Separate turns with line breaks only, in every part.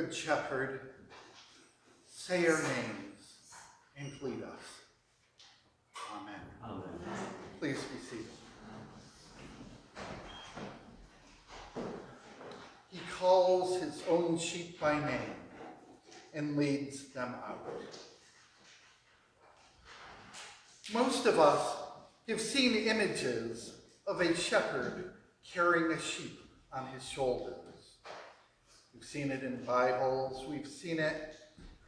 Good Shepherd, say our names and lead us. Amen.
Amen.
Please be seated. He calls his own sheep by name and leads them out. Most of us have seen images of a shepherd carrying a sheep on his shoulders. We've seen it in Bibles, we've seen it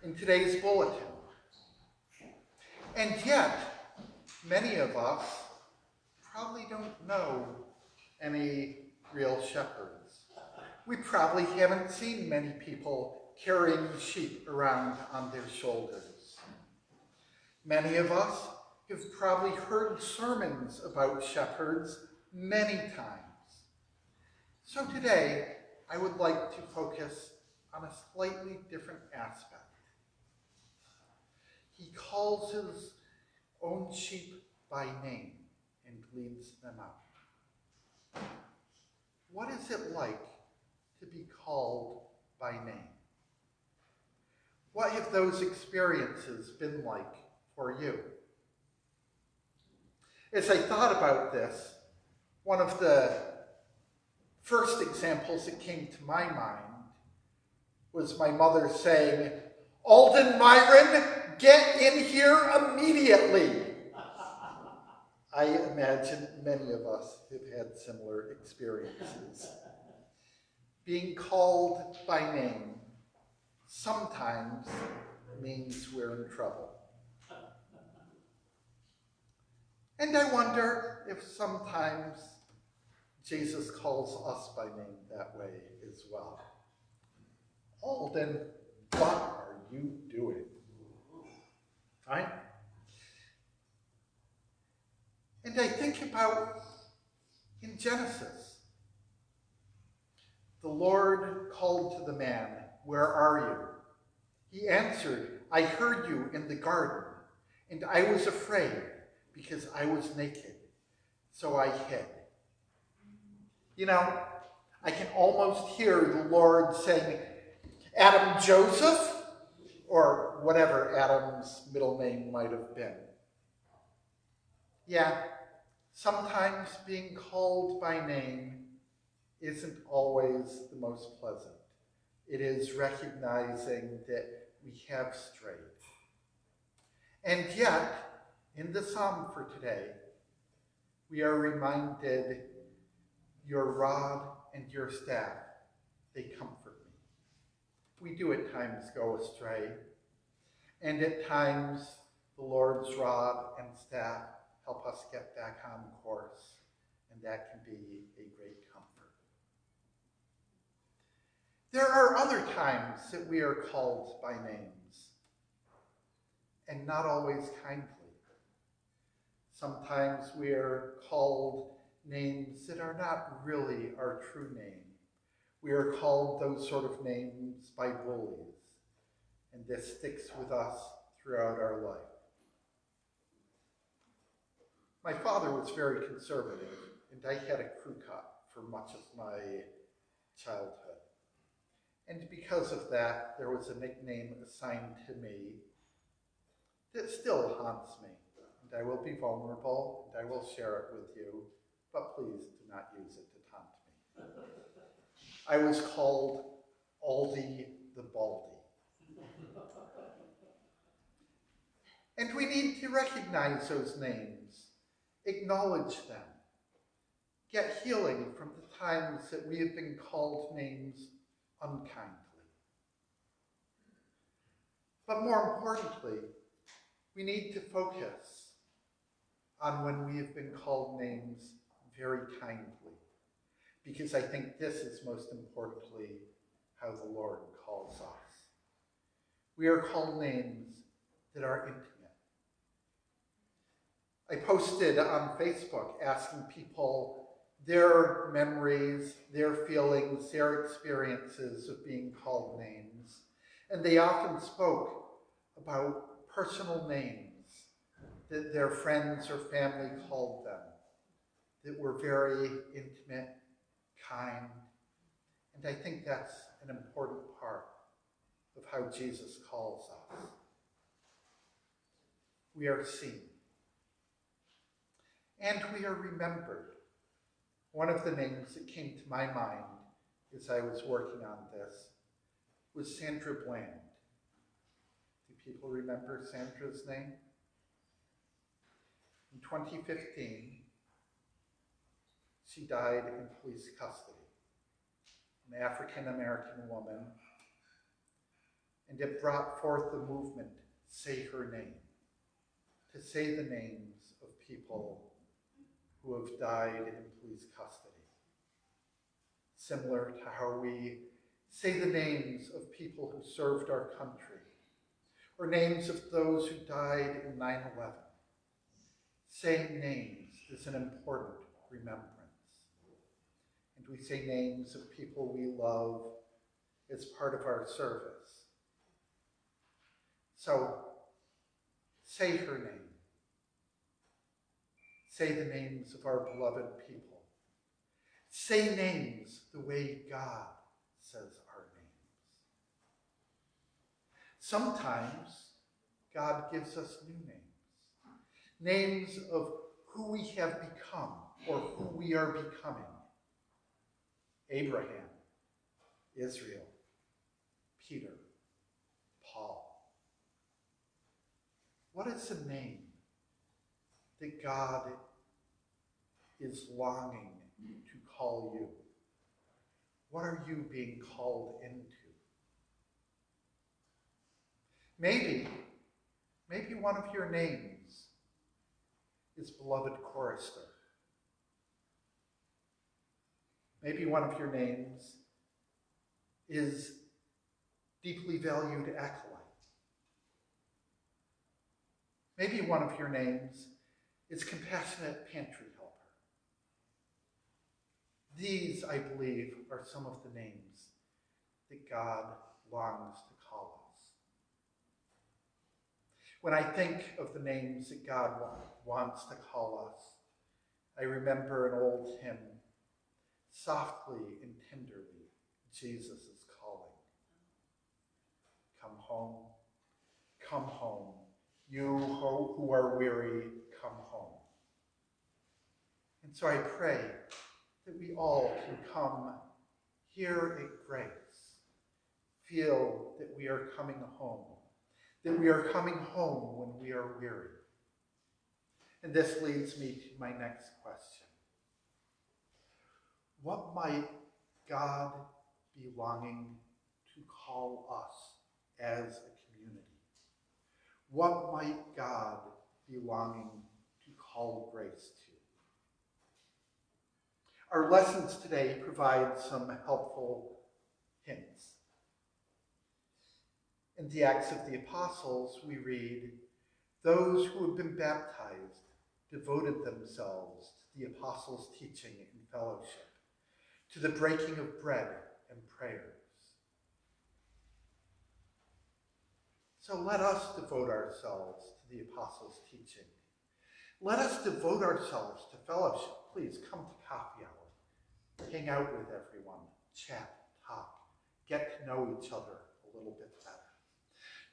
in today's bulletin. And yet, many of us probably don't know any real shepherds. We probably haven't seen many people carrying sheep around on their shoulders. Many of us have probably heard sermons about shepherds many times. So today, I would like to focus on a slightly different aspect. He calls his own sheep by name and leads them out. What is it like to be called by name? What have those experiences been like for you? As I thought about this, one of the first examples that came to my mind was my mother saying, Alden Myron, get in here immediately. I imagine many of us have had similar experiences. Being called by name sometimes means we're in trouble. And I wonder if sometimes Jesus calls us by name that way as well. Oh, Alden, what are you doing? Right? And I think about in Genesis, the Lord called to the man, Where are you? He answered, I heard you in the garden, and I was afraid because I was naked, so I hid. You know, I can almost hear the Lord saying, Adam Joseph, or whatever Adam's middle name might have been. Yeah, sometimes being called by name isn't always the most pleasant. It is recognizing that we have strayed. And yet, in the psalm for today, we are reminded your rod and your staff, they comfort me. We do at times go astray, and at times the Lord's rod and staff help us get back on course, and that can be a great comfort. There are other times that we are called by names, and not always kindly. Sometimes we are called names that are not really our true name. We are called those sort of names by bullies, and this sticks with us throughout our life. My father was very conservative, and I had a crew cut for much of my childhood. And because of that, there was a nickname assigned to me that still haunts me. And I will be vulnerable, and I will share it with you, but please do not use it to taunt me. I was called Aldi the Baldy. And we need to recognize those names, acknowledge them, get healing from the times that we have been called names unkindly. But more importantly, we need to focus on when we have been called names very kindly, because I think this is most importantly how the Lord calls us. We are called names that are intimate. I posted on Facebook asking people their memories, their feelings, their experiences of being called names. And they often spoke about personal names that their friends or family called them, that were very intimate, kind. And I think that's an important part of how Jesus calls us. We are seen. And we are remembered. One of the names that came to my mind as I was working on this was Sandra Bland. Do people remember Sandra's name? In 2015, she died in police custody. An African American woman. And it brought forth the movement, Say Her Name, to say the names of people who have died in police custody. Similar to how we say the names of people who served our country, or names of those who died in 9 11. Saying names is an important remembrance. We say names of people we love as part of our service. So, say her name. Say the names of our beloved people. Say names the way God says our names. Sometimes God gives us new names. Names of who we have become or who we are becoming. Abraham, Israel, Peter, Paul. What is the name that God is longing to call you? What are you being called into? Maybe, maybe one of your names is beloved chorister. Maybe one of your names is deeply valued acolyte. Maybe one of your names is compassionate pantry helper. These, I believe, are some of the names that God longs to call us. When I think of the names that God wants to call us, I remember an old hymn, softly and tenderly, Jesus is calling. Come home, come home, you who are weary, come home. And so I pray that we all can come here at grace, feel that we are coming home, that we are coming home when we are weary. And this leads me to my next question. What might God be longing to call us as a community? What might God be longing to call grace to? Our lessons today provide some helpful hints. In the Acts of the Apostles, we read, Those who have been baptized devoted themselves to the apostles' teaching and fellowship, to the breaking of bread and prayers. So let us devote ourselves to the apostles' teaching. Let us devote ourselves to fellowship. Please come to coffee hour hang out with everyone, chat, talk, get to know each other a little bit better.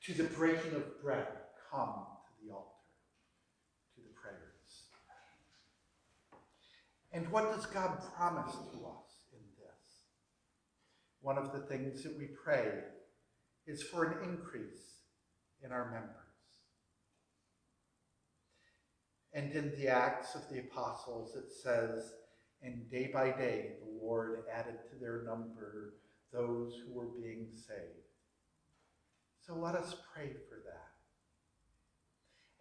To the breaking of bread, come to the altar, to the prayers. And what does God promise to us? One of the things that we pray is for an increase in our members. And in the Acts of the Apostles, it says, and day by day, the Lord added to their number those who were being saved. So let us pray for that.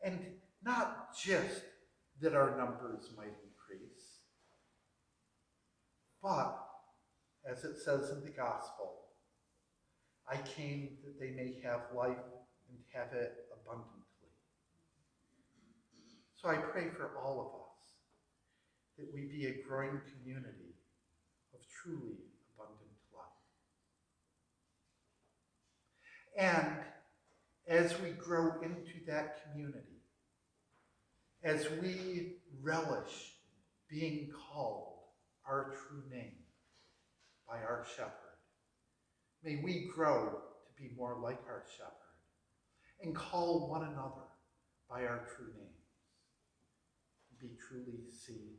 And not just that our numbers might increase, but, as it says in the gospel, I came that they may have life and have it abundantly. So I pray for all of us that we be a growing community of truly abundant life. And as we grow into that community, as we relish being called our true name by our shepherd, may we grow to be more like our shepherd and call one another by our true names. Be truly seen.